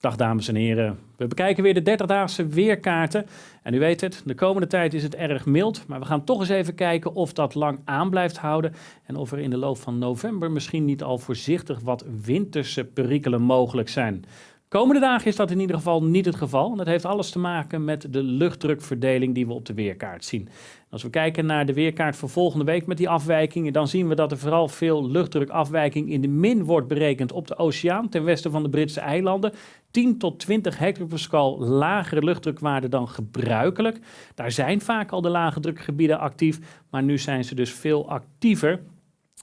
Dag dames en heren. We bekijken weer de 30-daagse weerkaarten. En u weet het, de komende tijd is het erg mild. Maar we gaan toch eens even kijken of dat lang aan blijft houden. En of er in de loop van november misschien niet al voorzichtig wat winterse perikelen mogelijk zijn. Komende dagen is dat in ieder geval niet het geval. Dat heeft alles te maken met de luchtdrukverdeling die we op de weerkaart zien. Als we kijken naar de weerkaart voor volgende week met die afwijkingen, dan zien we dat er vooral veel luchtdrukafwijking in de min wordt berekend op de oceaan ten westen van de Britse eilanden. 10 tot 20 hectopascal lagere luchtdrukwaarden dan gebruikelijk. Daar zijn vaak al de lage drukgebieden actief, maar nu zijn ze dus veel actiever.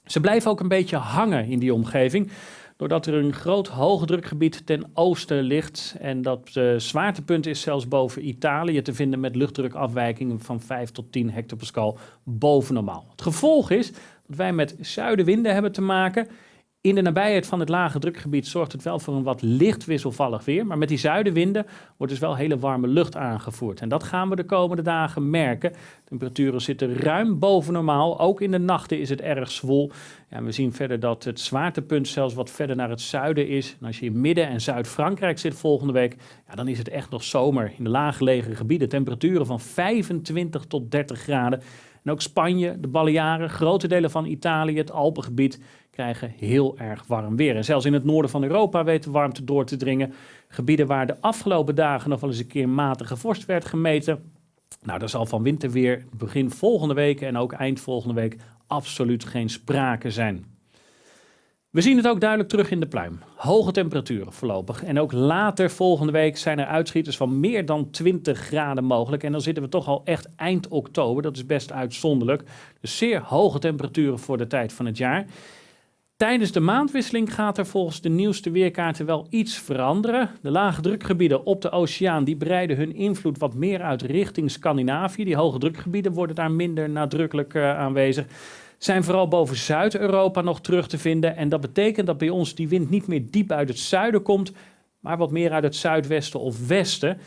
Ze blijven ook een beetje hangen in die omgeving doordat er een groot hoogdrukgebied ten oosten ligt. En dat uh, zwaartepunt is zelfs boven Italië te vinden met luchtdrukafwijkingen van 5 tot 10 hectopascal boven normaal. Het gevolg is dat wij met zuidenwinden hebben te maken in de nabijheid van het lage drukgebied zorgt het wel voor een wat licht wisselvallig weer. Maar met die zuidenwinden wordt dus wel hele warme lucht aangevoerd. En dat gaan we de komende dagen merken. Temperaturen zitten ruim boven normaal. Ook in de nachten is het erg zwol. Ja, we zien verder dat het zwaartepunt zelfs wat verder naar het zuiden is. En als je in Midden- en Zuid-Frankrijk zit volgende week, ja, dan is het echt nog zomer. In de laaggelegen gebieden temperaturen van 25 tot 30 graden. En ook Spanje, de Balearen, grote delen van Italië, het Alpengebied krijgen heel erg warm weer. En zelfs in het noorden van Europa weet de warmte door te dringen. Gebieden waar de afgelopen dagen nog wel eens een keer matige vorst werd gemeten. Nou, daar zal van winterweer begin volgende week en ook eind volgende week absoluut geen sprake zijn. We zien het ook duidelijk terug in de pluim. Hoge temperaturen voorlopig. En ook later volgende week zijn er uitschieters van meer dan 20 graden mogelijk. En dan zitten we toch al echt eind oktober. Dat is best uitzonderlijk. Dus zeer hoge temperaturen voor de tijd van het jaar. Tijdens de maandwisseling gaat er volgens de nieuwste weerkaarten wel iets veranderen. De lage drukgebieden op de oceaan die breiden hun invloed wat meer uit richting Scandinavië. Die hoge drukgebieden worden daar minder nadrukkelijk uh, aanwezig. Zijn vooral boven Zuid-Europa nog terug te vinden. En dat betekent dat bij ons die wind niet meer diep uit het zuiden komt, maar wat meer uit het zuidwesten of westen.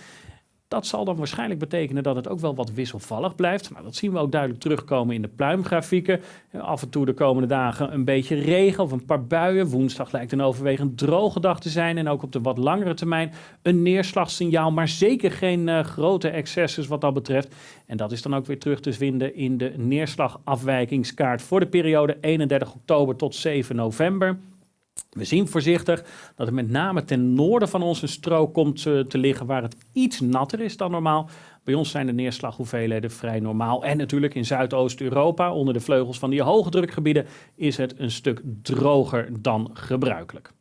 Dat zal dan waarschijnlijk betekenen dat het ook wel wat wisselvallig blijft. Maar dat zien we ook duidelijk terugkomen in de pluimgrafieken. Af en toe de komende dagen een beetje regen of een paar buien. Woensdag lijkt een overwegend droge dag te zijn. En ook op de wat langere termijn een neerslagsignaal. Maar zeker geen uh, grote excesses wat dat betreft. En dat is dan ook weer terug te vinden in de neerslagafwijkingskaart voor de periode 31 oktober tot 7 november. We zien voorzichtig dat het met name ten noorden van ons een strook komt te, te liggen waar het iets natter is dan normaal. Bij ons zijn de neerslaghoeveelheden vrij normaal. En natuurlijk in Zuidoost-Europa, onder de vleugels van die hoge drukgebieden, is het een stuk droger dan gebruikelijk.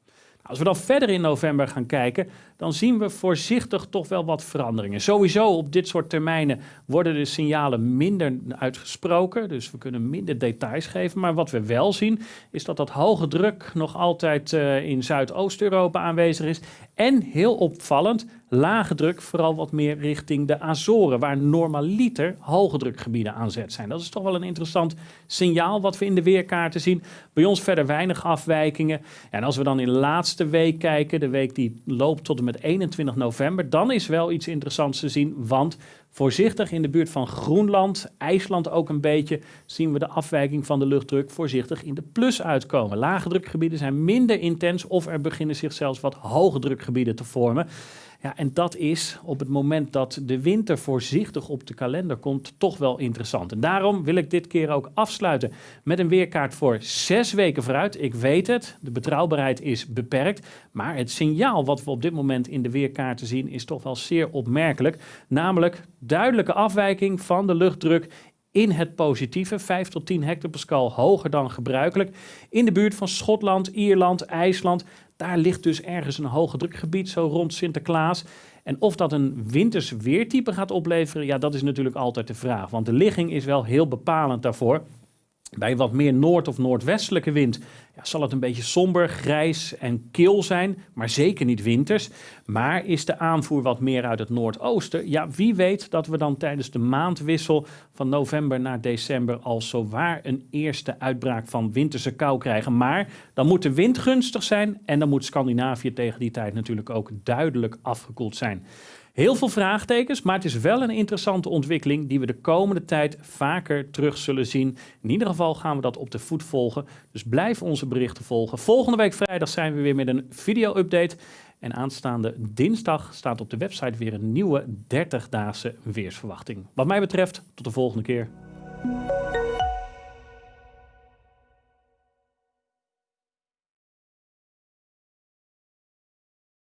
Als we dan verder in november gaan kijken, dan zien we voorzichtig toch wel wat veranderingen. Sowieso op dit soort termijnen worden de signalen minder uitgesproken, dus we kunnen minder details geven. Maar wat we wel zien, is dat dat hoge druk nog altijd uh, in Zuidoost-Europa aanwezig is. En heel opvallend, lage druk vooral wat meer richting de Azoren, waar normaliter hoge drukgebieden aan zet zijn. Dat is toch wel een interessant signaal wat we in de weerkaarten zien. Bij ons verder weinig afwijkingen. En als we dan in de laatste week kijken, de week die loopt tot en met 21 november, dan is wel iets interessants te zien, want voorzichtig in de buurt van Groenland, IJsland ook een beetje, zien we de afwijking van de luchtdruk voorzichtig in de plus uitkomen. Lage drukgebieden zijn minder intens of er beginnen zich zelfs wat hoge drukgebieden te vormen. Ja, en dat is op het moment dat de winter voorzichtig op de kalender komt toch wel interessant. En daarom wil ik dit keer ook afsluiten met een weerkaart voor zes weken vooruit. Ik weet het, de betrouwbaarheid is beperkt, maar het signaal wat we op dit moment in de weerkaarten zien is toch wel zeer opmerkelijk. Namelijk duidelijke afwijking van de luchtdruk in het positieve, 5 tot 10 hectopascal hoger dan gebruikelijk. In de buurt van Schotland, Ierland, IJsland, daar ligt dus ergens een hoge drukgebied, zo rond Sinterklaas. En of dat een winters weertype gaat opleveren, ja, dat is natuurlijk altijd de vraag. Want de ligging is wel heel bepalend daarvoor. Bij wat meer noord- of noordwestelijke wind ja, zal het een beetje somber, grijs en kil zijn, maar zeker niet winters. Maar is de aanvoer wat meer uit het noordoosten? Ja, wie weet dat we dan tijdens de maandwissel van november naar december al zowaar een eerste uitbraak van winterse kou krijgen. Maar dan moet de wind gunstig zijn en dan moet Scandinavië tegen die tijd natuurlijk ook duidelijk afgekoeld zijn. Heel veel vraagtekens, maar het is wel een interessante ontwikkeling die we de komende tijd vaker terug zullen zien. In ieder geval gaan we dat op de voet volgen. Dus blijf onze berichten volgen. Volgende week vrijdag zijn we weer met een video-update. En aanstaande dinsdag staat op de website weer een nieuwe 30-daagse weersverwachting. Wat mij betreft, tot de volgende keer.